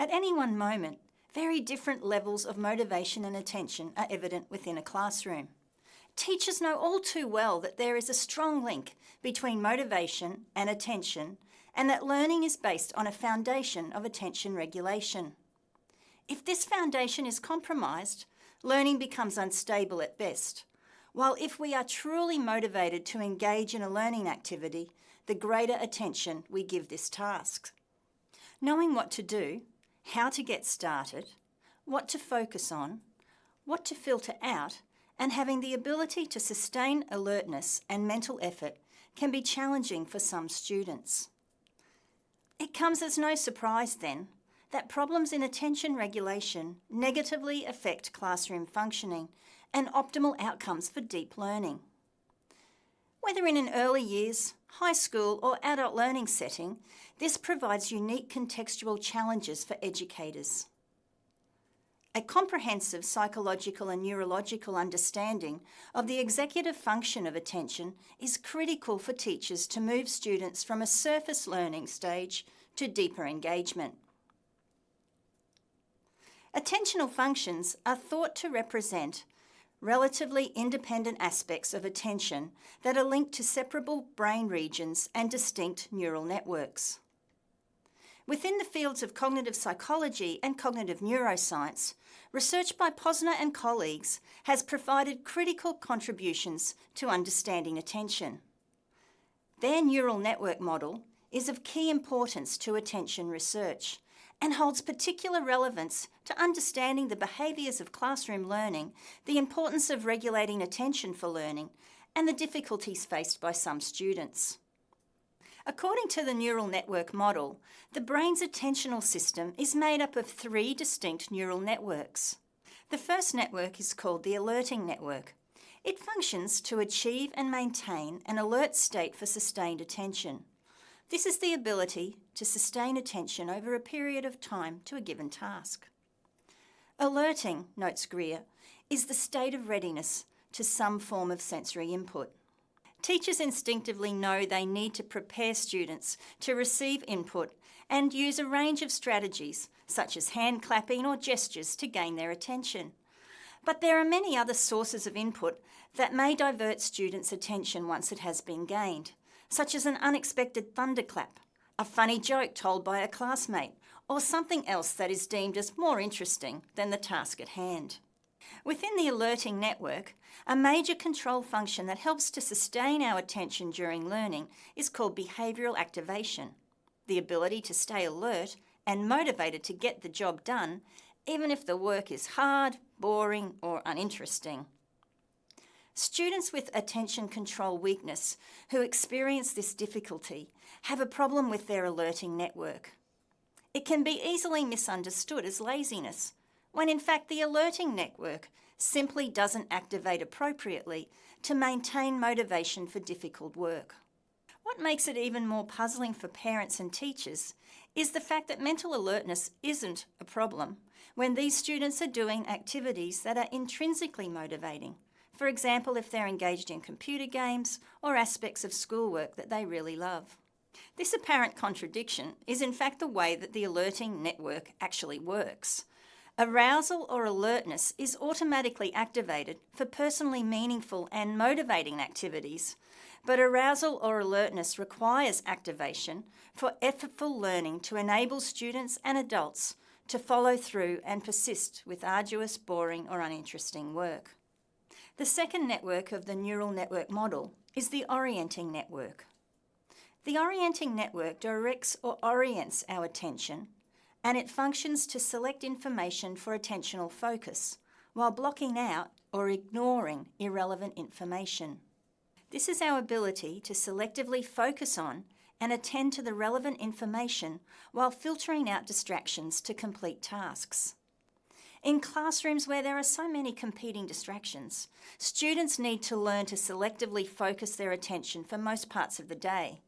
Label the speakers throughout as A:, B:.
A: At any one moment, very different levels of motivation and attention are evident within a classroom. Teachers know all too well that there is a strong link between motivation and attention and that learning is based on a foundation of attention regulation. If this foundation is compromised, learning becomes unstable at best, while if we are truly motivated to engage in a learning activity, the greater attention we give this task. Knowing what to do, how to get started, what to focus on, what to filter out, and having the ability to sustain alertness and mental effort can be challenging for some students. It comes as no surprise then that problems in attention regulation negatively affect classroom functioning and optimal outcomes for deep learning. Whether in an early years, high school or adult learning setting, this provides unique contextual challenges for educators. A comprehensive psychological and neurological understanding of the executive function of attention is critical for teachers to move students from a surface learning stage to deeper engagement. Attentional functions are thought to represent relatively independent aspects of attention that are linked to separable brain regions and distinct neural networks. Within the fields of cognitive psychology and cognitive neuroscience, research by Posner and colleagues has provided critical contributions to understanding attention. Their neural network model is of key importance to attention research and holds particular relevance to understanding the behaviours of classroom learning, the importance of regulating attention for learning, and the difficulties faced by some students. According to the neural network model, the brain's attentional system is made up of three distinct neural networks. The first network is called the alerting network. It functions to achieve and maintain an alert state for sustained attention. This is the ability to sustain attention over a period of time to a given task. Alerting, notes Greer, is the state of readiness to some form of sensory input. Teachers instinctively know they need to prepare students to receive input and use a range of strategies, such as hand clapping or gestures, to gain their attention. But there are many other sources of input that may divert students' attention once it has been gained such as an unexpected thunderclap, a funny joke told by a classmate, or something else that is deemed as more interesting than the task at hand. Within the alerting network, a major control function that helps to sustain our attention during learning is called behavioural activation, the ability to stay alert and motivated to get the job done, even if the work is hard, boring or uninteresting. Students with attention control weakness who experience this difficulty have a problem with their alerting network. It can be easily misunderstood as laziness, when in fact the alerting network simply doesn't activate appropriately to maintain motivation for difficult work. What makes it even more puzzling for parents and teachers is the fact that mental alertness isn't a problem when these students are doing activities that are intrinsically motivating, for example if they're engaged in computer games or aspects of schoolwork that they really love. This apparent contradiction is in fact the way that the alerting network actually works. Arousal or alertness is automatically activated for personally meaningful and motivating activities, but arousal or alertness requires activation for effortful learning to enable students and adults to follow through and persist with arduous, boring or uninteresting work. The second network of the neural network model is the orienting network. The orienting network directs or orients our attention and it functions to select information for attentional focus while blocking out or ignoring irrelevant information. This is our ability to selectively focus on and attend to the relevant information while filtering out distractions to complete tasks. In classrooms where there are so many competing distractions, students need to learn to selectively focus their attention for most parts of the day.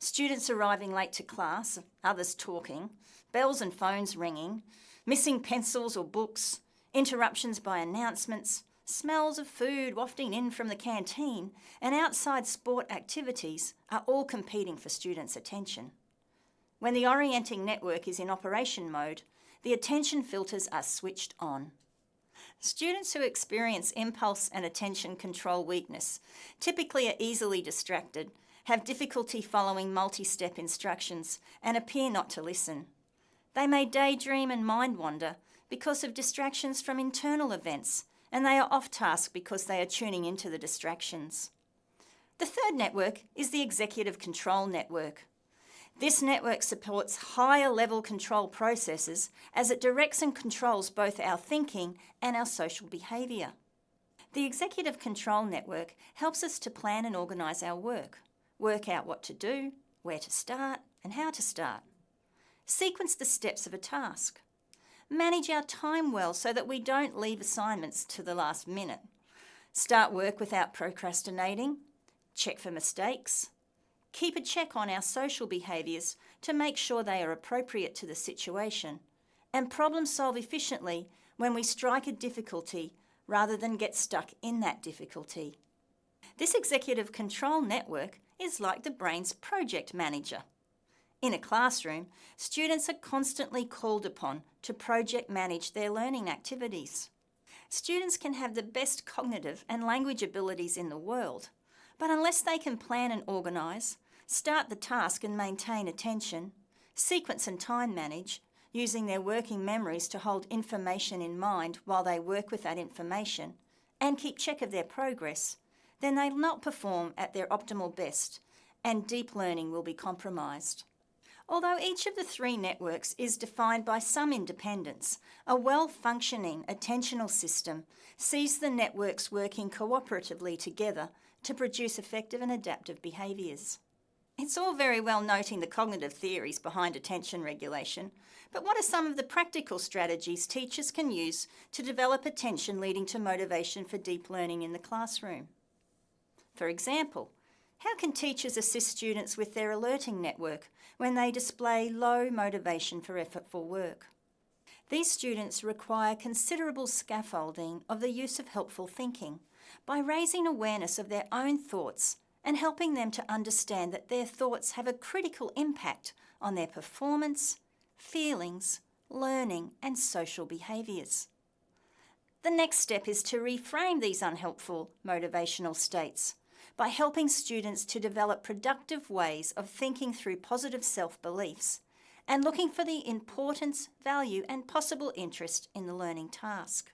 A: Students arriving late to class, others talking, bells and phones ringing, missing pencils or books, interruptions by announcements, smells of food wafting in from the canteen, and outside sport activities are all competing for students' attention. When the orienting network is in operation mode, the attention filters are switched on. Students who experience impulse and attention control weakness typically are easily distracted, have difficulty following multi-step instructions and appear not to listen. They may daydream and mind wander because of distractions from internal events and they are off task because they are tuning into the distractions. The third network is the Executive Control Network. This network supports higher level control processes as it directs and controls both our thinking and our social behaviour. The Executive Control Network helps us to plan and organise our work, work out what to do, where to start and how to start. Sequence the steps of a task. Manage our time well so that we don't leave assignments to the last minute. Start work without procrastinating. Check for mistakes. Keep a check on our social behaviours to make sure they are appropriate to the situation. And problem solve efficiently when we strike a difficulty rather than get stuck in that difficulty. This executive control network is like the brain's project manager. In a classroom, students are constantly called upon to project manage their learning activities. Students can have the best cognitive and language abilities in the world, but unless they can plan and organise, start the task and maintain attention, sequence and time manage, using their working memories to hold information in mind while they work with that information, and keep check of their progress, then they'll not perform at their optimal best and deep learning will be compromised. Although each of the three networks is defined by some independence, a well-functioning attentional system sees the networks working cooperatively together to produce effective and adaptive behaviours. It's all very well noting the cognitive theories behind attention regulation, but what are some of the practical strategies teachers can use to develop attention leading to motivation for deep learning in the classroom? For example, how can teachers assist students with their alerting network when they display low motivation for effortful work? These students require considerable scaffolding of the use of helpful thinking by raising awareness of their own thoughts and helping them to understand that their thoughts have a critical impact on their performance, feelings, learning and social behaviours. The next step is to reframe these unhelpful motivational states by helping students to develop productive ways of thinking through positive self-beliefs and looking for the importance, value and possible interest in the learning task.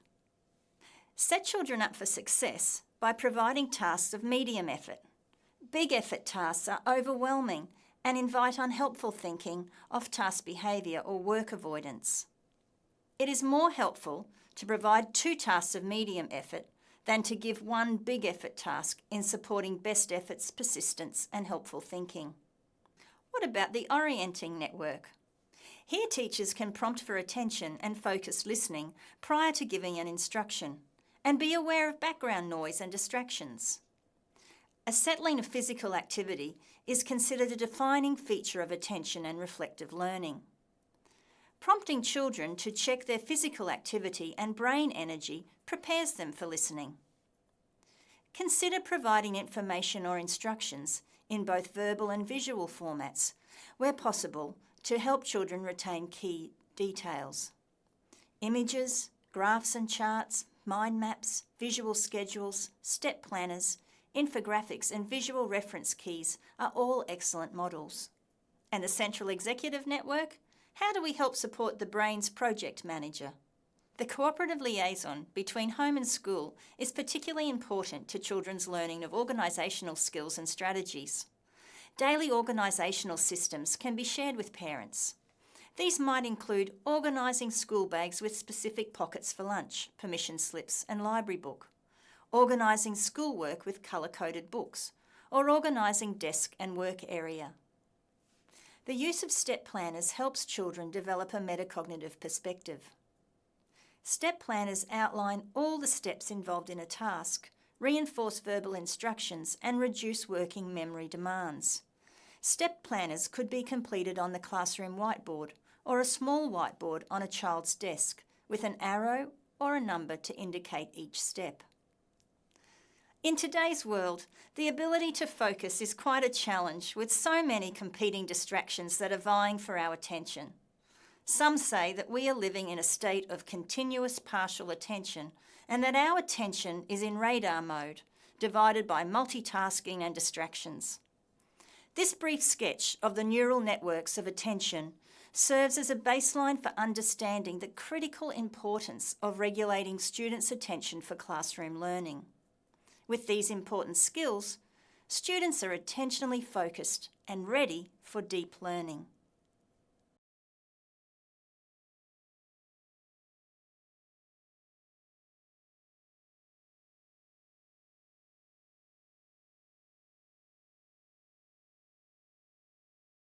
A: Set children up for success by providing tasks of medium effort. Big effort tasks are overwhelming and invite unhelpful thinking, off-task behaviour or work avoidance. It is more helpful to provide two tasks of medium effort than to give one big effort task in supporting best efforts, persistence and helpful thinking. What about the orienting network? Here teachers can prompt for attention and focused listening prior to giving an instruction and be aware of background noise and distractions. Acetylene of physical activity is considered a defining feature of attention and reflective learning. Prompting children to check their physical activity and brain energy prepares them for listening. Consider providing information or instructions in both verbal and visual formats, where possible, to help children retain key details. Images, graphs and charts, mind maps, visual schedules, step planners, infographics and visual reference keys are all excellent models. And the Central Executive Network how do we help support the brain's project manager? The cooperative liaison between home and school is particularly important to children's learning of organisational skills and strategies. Daily organisational systems can be shared with parents. These might include organising school bags with specific pockets for lunch, permission slips and library book, organising schoolwork with colour-coded books, or organising desk and work area. The use of step planners helps children develop a metacognitive perspective. Step planners outline all the steps involved in a task, reinforce verbal instructions and reduce working memory demands. Step planners could be completed on the classroom whiteboard or a small whiteboard on a child's desk with an arrow or a number to indicate each step. In today's world, the ability to focus is quite a challenge with so many competing distractions that are vying for our attention. Some say that we are living in a state of continuous partial attention and that our attention is in radar mode, divided by multitasking and distractions. This brief sketch of the neural networks of attention serves as a baseline for understanding the critical importance of regulating students' attention for classroom learning. With these important skills, students are attentionally focused and ready for deep learning.